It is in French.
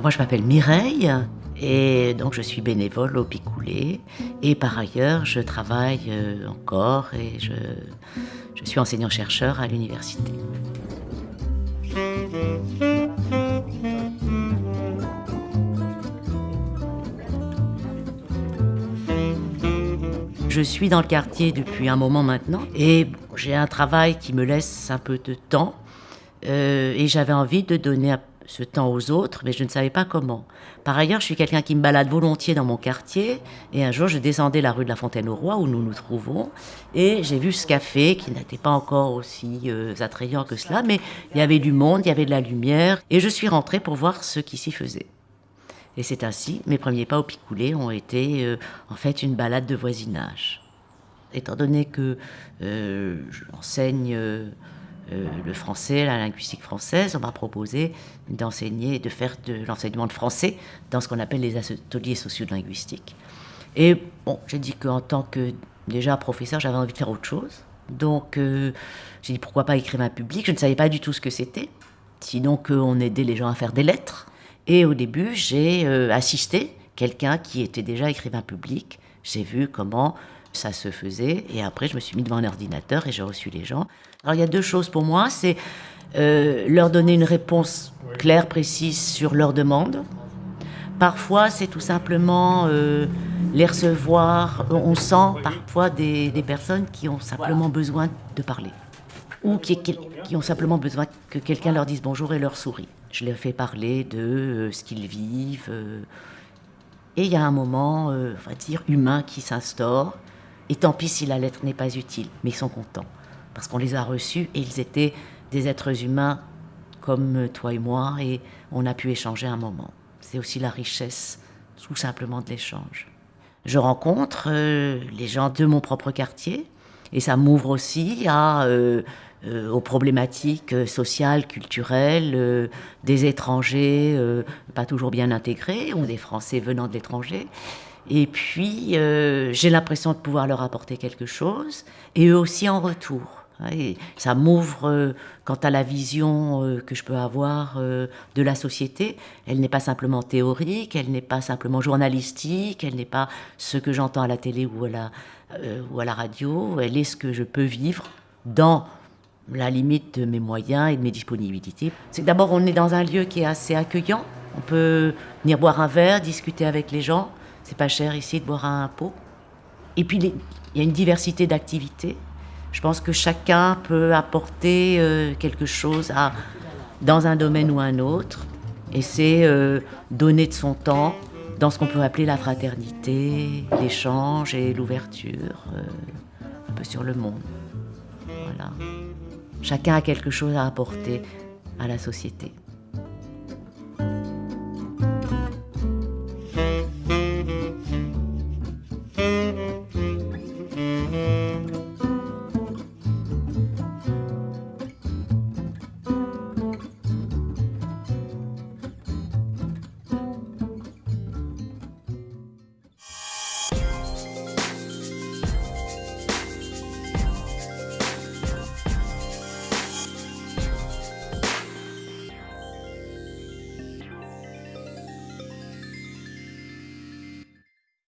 moi je m'appelle Mireille et donc je suis bénévole au Picoulé et par ailleurs je travaille euh, encore et je, je suis enseignant-chercheur à l'université. Je suis dans le quartier depuis un moment maintenant et j'ai un travail qui me laisse un peu de temps euh, et j'avais envie de donner ce temps aux autres, mais je ne savais pas comment. Par ailleurs, je suis quelqu'un qui me balade volontiers dans mon quartier et un jour je descendais la rue de la Fontaine au Roi où nous nous trouvons et j'ai vu ce café qui n'était pas encore aussi euh, attrayant que cela, mais il y avait du monde, il y avait de la lumière et je suis rentrée pour voir ce qui s'y faisait. Et c'est ainsi, mes premiers pas au Picoulé ont été euh, en fait une balade de voisinage. Étant donné que euh, j'enseigne euh, le français, la linguistique française, on m'a proposé d'enseigner, de faire de l'enseignement de français dans ce qu'on appelle les ateliers sociolinguistiques. Et bon, j'ai dit qu'en tant que déjà professeur, j'avais envie de faire autre chose. Donc j'ai dit pourquoi pas écrire un public? Je ne savais pas du tout ce que c'était. Sinon qu'on aidait les gens à faire des lettres. Et au début, j'ai euh, assisté quelqu'un qui était déjà écrivain public. J'ai vu comment ça se faisait. Et après, je me suis mis devant un ordinateur et j'ai reçu les gens. Alors, il y a deux choses pour moi. C'est euh, leur donner une réponse claire, précise sur leur demande. Parfois, c'est tout simplement euh, les recevoir. On sent parfois des, des, personnes qui ont simplement besoin de parler. Ou qui, qui ont simplement besoin que quelqu'un leur dise bonjour et leur sourit. Je les fais parler de euh, ce qu'ils vivent. Euh, et il y a un moment, euh, on va dire, humain qui s'instaure. Et tant pis si la lettre n'est pas utile, mais ils sont contents. Parce qu'on les a reçus et ils étaient des êtres humains comme toi et moi, et on a pu échanger un moment. C'est aussi la richesse, tout simplement, de l'échange. Je rencontre les gens de mon propre quartier, et ça m'ouvre aussi à euh, aux problématiques euh, sociales, culturelles euh, des étrangers pas toujours bien intégrés ou des Français venant de l'étranger. Et puis, j'ai l'impression de pouvoir leur apporter quelque chose, et eux aussi en retour. Et ça m'ouvre quant à la vision que je peux avoir de la société. Elle n'est pas simplement théorique, elle n'est pas simplement journalistique, elle n'est pas ce que j'entends à la télé ou à la, ou à la radio, elle est ce que je peux vivre dans la limite de mes moyens et de mes disponibilités. C'est d'abord, on est dans un lieu qui est assez accueillant. On peut venir boire un verre, discuter avec les gens. C'est pas cher ici de boire un pot. Et puis, il y a une diversité d'activités. Je pense que chacun peut apporter euh, quelque chose dans un domaine ou un autre. Et c'est euh, donner de son temps dans ce qu'on peut appeler la fraternité, l'échange et l'ouverture euh, un peu sur le monde. Voilà. Chacun a quelque chose à apporter à la société.